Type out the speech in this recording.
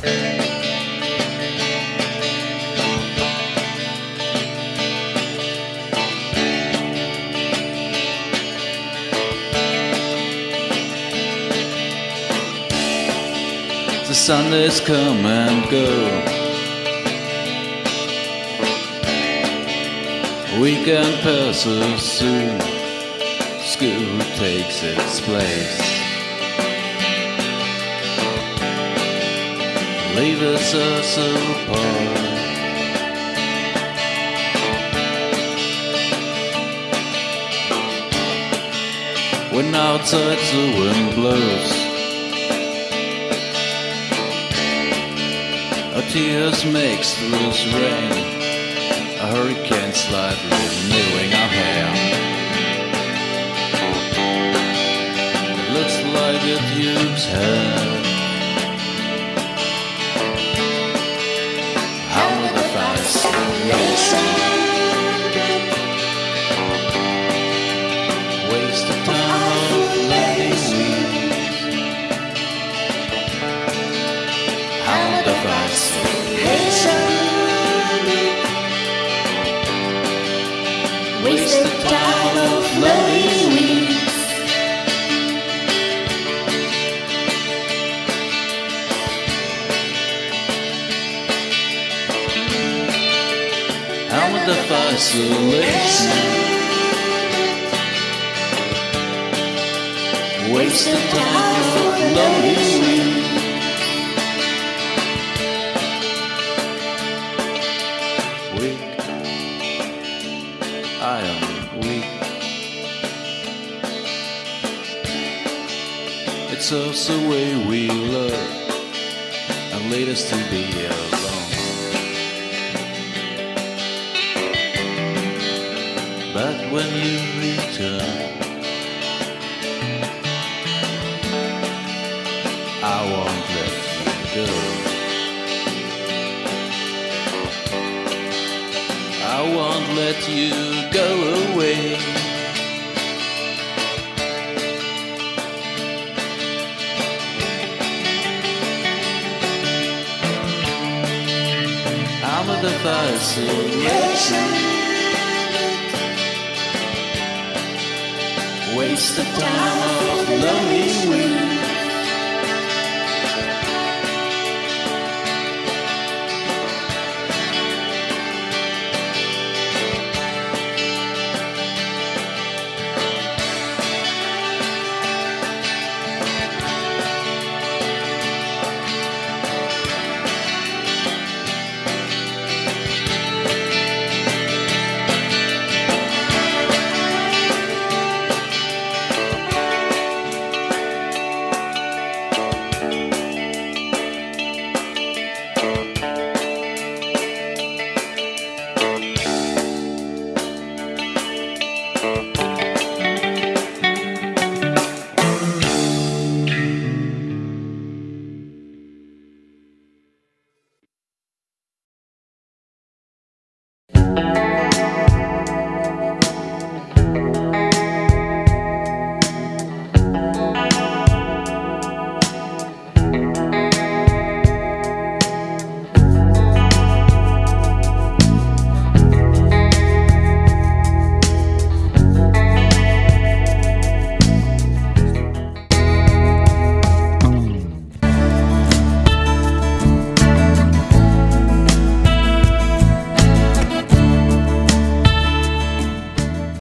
The Sundays come and go. Weekend passes soon. School takes its place. Leaves us apart. When outside the wind blows. Our tears mixed with rain, a hurricane slightly renewing our hair. Looks like it used hair. Fascination waste of time loving weeds. Weak, I am weak. It's us the way we love and lead us to be alone. When you return, I won't let you go. I won't let you go away. I'm the fascination. Waste of time of lonely weeds.